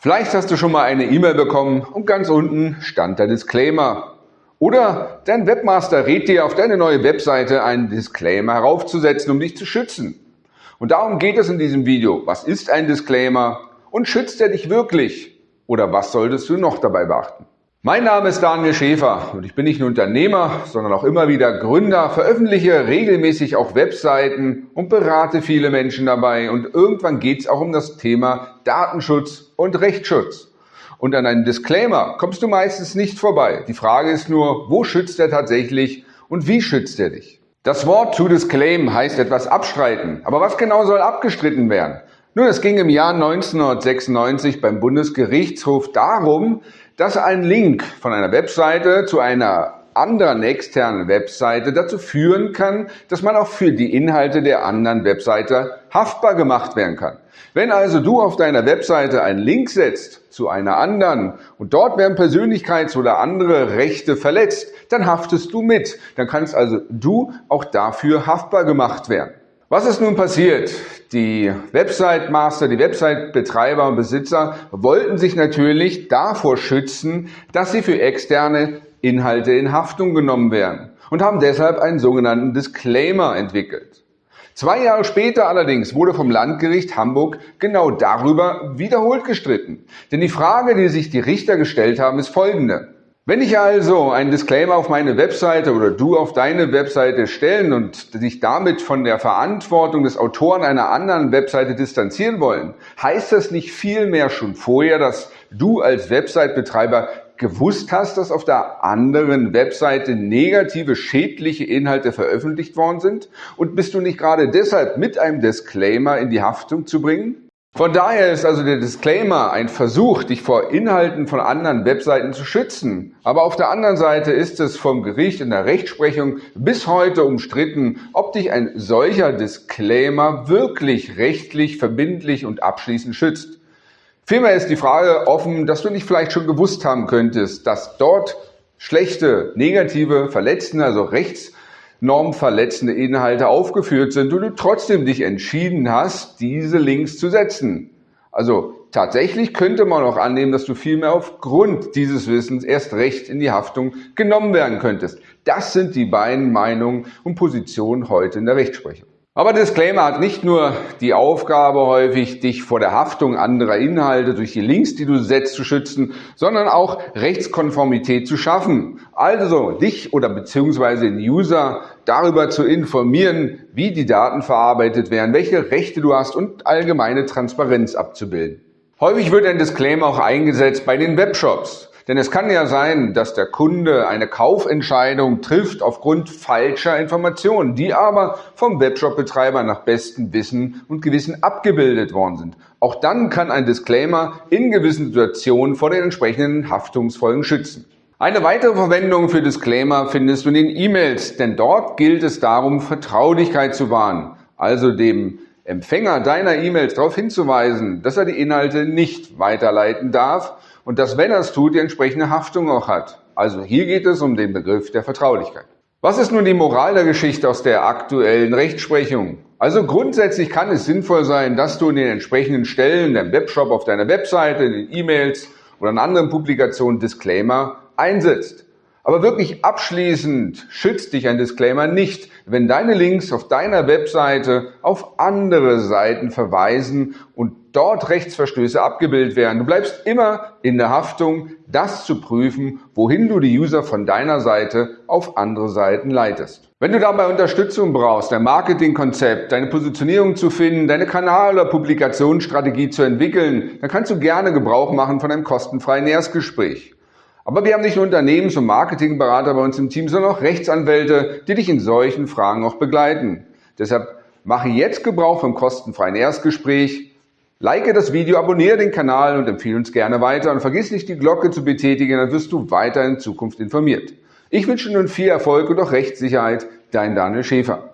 Vielleicht hast du schon mal eine E-Mail bekommen und ganz unten stand der Disclaimer. Oder dein Webmaster rät dir, auf deine neue Webseite einen Disclaimer heraufzusetzen, um dich zu schützen. Und darum geht es in diesem Video. Was ist ein Disclaimer und schützt er dich wirklich? Oder was solltest du noch dabei beachten? Mein Name ist Daniel Schäfer und ich bin nicht nur Unternehmer, sondern auch immer wieder Gründer, veröffentliche regelmäßig auch Webseiten und berate viele Menschen dabei und irgendwann geht es auch um das Thema Datenschutz und Rechtsschutz. Und an einem Disclaimer kommst du meistens nicht vorbei. Die Frage ist nur, wo schützt er tatsächlich und wie schützt er dich? Das Wort to disclaim heißt etwas abstreiten. Aber was genau soll abgestritten werden? Nun, es ging im Jahr 1996 beim Bundesgerichtshof darum, dass ein Link von einer Webseite zu einer anderen externen Webseite dazu führen kann, dass man auch für die Inhalte der anderen Webseite haftbar gemacht werden kann. Wenn also du auf deiner Webseite einen Link setzt zu einer anderen und dort werden Persönlichkeits- oder andere Rechte verletzt, dann haftest du mit. Dann kannst also du auch dafür haftbar gemacht werden. Was ist nun passiert? Die Website-Master, die Website-Betreiber und Besitzer wollten sich natürlich davor schützen, dass sie für externe Inhalte in Haftung genommen werden und haben deshalb einen sogenannten Disclaimer entwickelt. Zwei Jahre später allerdings wurde vom Landgericht Hamburg genau darüber wiederholt gestritten. Denn die Frage, die sich die Richter gestellt haben, ist folgende. Wenn ich also einen Disclaimer auf meine Webseite oder du auf deine Webseite stellen und dich damit von der Verantwortung des Autoren einer anderen Webseite distanzieren wollen, heißt das nicht vielmehr schon vorher, dass du als Website-Betreiber gewusst hast, dass auf der anderen Webseite negative, schädliche Inhalte veröffentlicht worden sind? Und bist du nicht gerade deshalb mit einem Disclaimer in die Haftung zu bringen? Von daher ist also der Disclaimer ein Versuch, dich vor Inhalten von anderen Webseiten zu schützen. Aber auf der anderen Seite ist es vom Gericht in der Rechtsprechung bis heute umstritten, ob dich ein solcher Disclaimer wirklich rechtlich, verbindlich und abschließend schützt. Vielmehr ist die Frage offen, dass du nicht vielleicht schon gewusst haben könntest, dass dort schlechte, negative, verletzende, also rechts normverletzende Inhalte aufgeführt sind und du trotzdem dich entschieden hast, diese Links zu setzen. Also tatsächlich könnte man auch annehmen, dass du vielmehr aufgrund dieses Wissens erst recht in die Haftung genommen werden könntest. Das sind die beiden Meinungen und Positionen heute in der Rechtsprechung. Aber Disclaimer hat nicht nur die Aufgabe häufig, dich vor der Haftung anderer Inhalte durch die Links, die du setzt, zu schützen, sondern auch Rechtskonformität zu schaffen. Also dich oder beziehungsweise den User darüber zu informieren, wie die Daten verarbeitet werden, welche Rechte du hast und allgemeine Transparenz abzubilden. Häufig wird ein Disclaimer auch eingesetzt bei den Webshops. Denn es kann ja sein, dass der Kunde eine Kaufentscheidung trifft aufgrund falscher Informationen, die aber vom Webshop-Betreiber nach bestem Wissen und Gewissen abgebildet worden sind. Auch dann kann ein Disclaimer in gewissen Situationen vor den entsprechenden Haftungsfolgen schützen. Eine weitere Verwendung für Disclaimer findest du in den E-Mails, denn dort gilt es darum, Vertraulichkeit zu wahren, also dem Empfänger deiner E-Mails darauf hinzuweisen, dass er die Inhalte nicht weiterleiten darf und dass, wenn er es tut, die entsprechende Haftung auch hat. Also hier geht es um den Begriff der Vertraulichkeit. Was ist nun die Moral der Geschichte aus der aktuellen Rechtsprechung? Also grundsätzlich kann es sinnvoll sein, dass du in den entsprechenden Stellen, deinem Webshop, auf deiner Webseite, in den E-Mails oder in anderen Publikationen Disclaimer einsetzt. Aber wirklich abschließend schützt dich ein Disclaimer nicht, wenn deine Links auf deiner Webseite auf andere Seiten verweisen und dort Rechtsverstöße abgebildet werden. Du bleibst immer in der Haftung, das zu prüfen, wohin du die User von deiner Seite auf andere Seiten leitest. Wenn du dabei Unterstützung brauchst, dein Marketingkonzept, deine Positionierung zu finden, deine Kanal- oder Publikationsstrategie zu entwickeln, dann kannst du gerne Gebrauch machen von einem kostenfreien Erstgespräch. Aber wir haben nicht nur Unternehmens- und Marketingberater bei uns im Team, sondern auch Rechtsanwälte, die dich in solchen Fragen auch begleiten. Deshalb mache jetzt Gebrauch vom kostenfreien Erstgespräch. Like das Video, abonniere den Kanal und empfehle uns gerne weiter und vergiss nicht die Glocke zu betätigen, dann wirst du weiter in Zukunft informiert. Ich wünsche nun viel Erfolg und auch Rechtssicherheit, dein Daniel Schäfer.